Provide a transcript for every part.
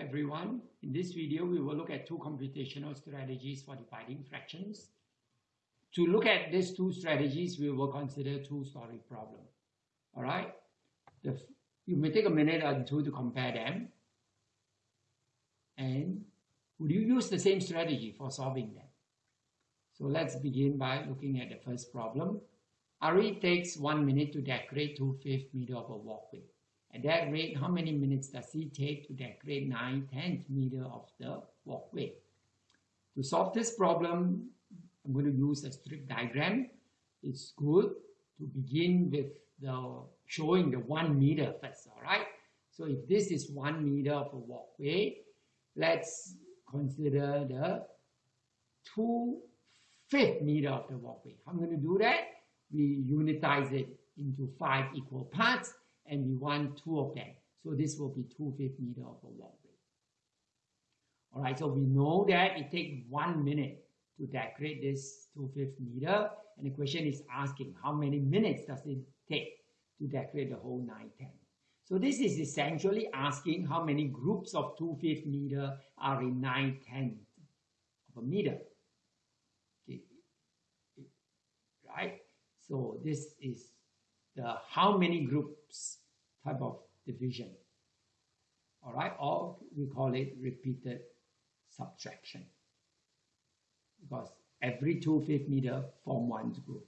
everyone. In this video, we will look at two computational strategies for dividing fractions. To look at these two strategies, we will consider two-story problem. All right? The, you may take a minute or two to compare them. And would you use the same strategy for solving them? So let's begin by looking at the first problem. Ari takes one minute to decorate two-fifth meter of a walkway. At that rate, how many minutes does it take to decorate 9 tenth meter of the walkway? To solve this problem, I'm going to use a strip diagram. It's good to begin with the showing the one meter first, all right? So if this is one meter of a walkway, let's consider the two fifth meter of the walkway. Am going to do that? We unitize it into five equal parts and we want two of them. So this will be two-fifth meter of a walkway. Alright, so we know that it takes one minute to decorate this two-fifth meter. And the question is asking how many minutes does it take to decorate the whole 9 10. So this is essentially asking how many groups of two-fifth meter are in 9 10 of a meter. Okay. Right? So this is the how many groups type of division. All right, or we call it repeated subtraction because every two fifth meter form one group.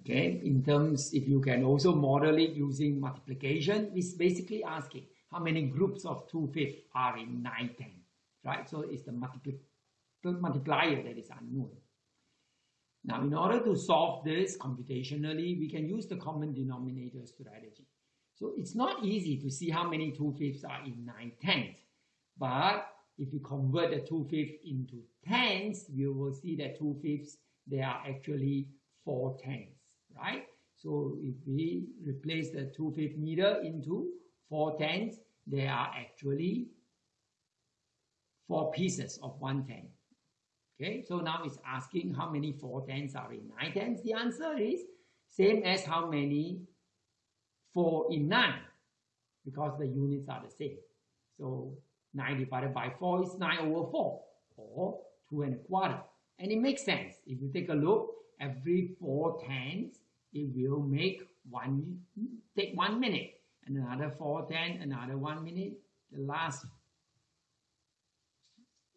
Okay, in terms, if you can also model it using multiplication, it's basically asking how many groups of two fifth are in 9 10, right? So it's the multipli multiplier that is unknown. Now, in order to solve this computationally, we can use the common denominator strategy. So it's not easy to see how many 2 fifths are in 9 tenths. But if we convert the 2 fifths into tenths, we will see that 2 fifths, they are actually 4 tenths, right? So if we replace the 2 fifth meter into 4 tenths, they are actually 4 pieces of 1 tenth. Okay, so now it's asking how many 4 tenths are in 9 tenths. The answer is same as how many 4 in 9 because the units are the same. So 9 divided by 4 is 9 over 4 or 2 and a quarter. And it makes sense. If you take a look, every 4 tenths, it will make one, take one minute. And another 4 tenths, another one minute. The last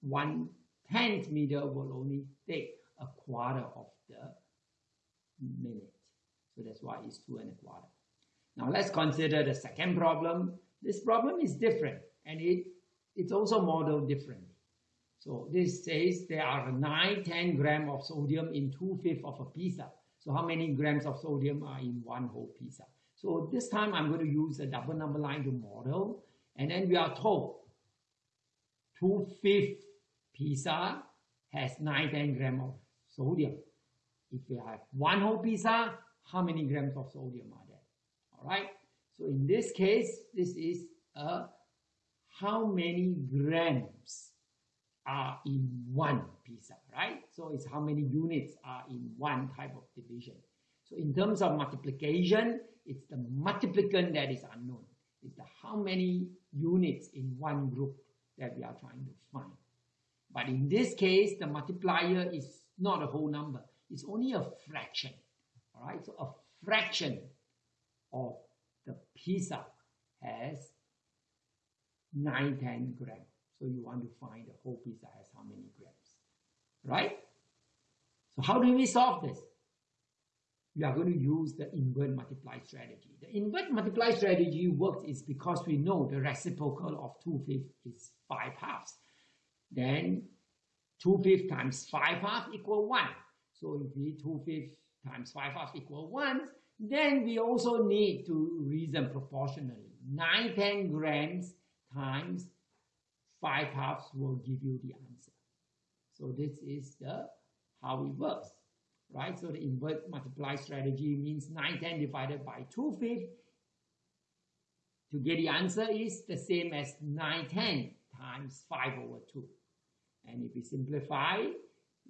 one tenth meter will only take a quarter of the minute. So that's why it's two and a quarter. Now let's consider the second problem. This problem is different and it, it's also modeled differently. So this says there are 9, 10 gram of sodium in 2 fifths of a pizza. So how many grams of sodium are in one whole pizza? So this time I'm going to use a double number line to model. And then we are told 2 fifths pizza has 9, 10 grams of sodium. If we have one whole pizza, how many grams of sodium are? All right. So in this case, this is a how many grams are in one pizza, right? So it's how many units are in one type of division. So in terms of multiplication, it's the multiplicand that is unknown. It's the how many units in one group that we are trying to find. But in this case, the multiplier is not a whole number. It's only a fraction. All right, so a fraction of the pizza has 9, 10 grams. So you want to find the whole pizza has how many grams, right? So how do we solve this? We are going to use the invert multiply strategy. The invert multiply strategy works is because we know the reciprocal of 2 fifths is 5 halves. Then 2 fifths times 5 halves equal 1. So if we 2 fifths times 5 halves equal 1, then we also need to reason proportionally. 9, 10 grams times 5 halves will give you the answer. So this is the how it works. Right? So the invert multiply strategy means 9, 10 divided by 2 fifths to get the answer is the same as 9, 10 times 5 over 2. And if we simplify,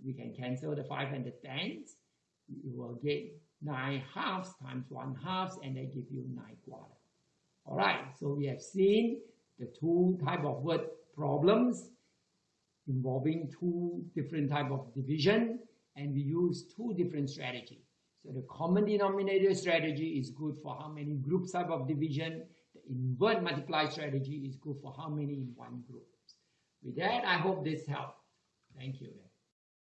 we can cancel the 5 and the 10s. We will get 9 halves times 1 halves and they give you 9 quarter. Alright, so we have seen the two type of word problems involving two different type of division and we use two different strategy. So the common denominator strategy is good for how many groups type of division. The invert multiply strategy is good for how many in one group. With that, I hope this helped. Thank you.